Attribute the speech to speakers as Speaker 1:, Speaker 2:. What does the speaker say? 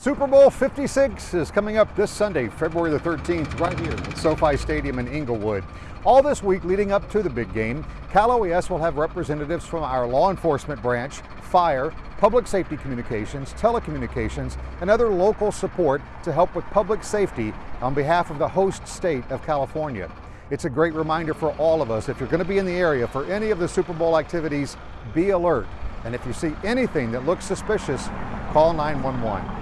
Speaker 1: Super Bowl 56 is coming up this Sunday, February the 13th, right here at SoFi Stadium in Inglewood. All this week leading up to the big game, Cal OES will have representatives from our law enforcement branch, fire, public safety communications, telecommunications, and other local support to help with public safety on behalf of the host state of California. It's a great reminder for all of us, if you're going to be in the area for any of the Super Bowl activities, be alert. And if you see anything that looks suspicious, call 911.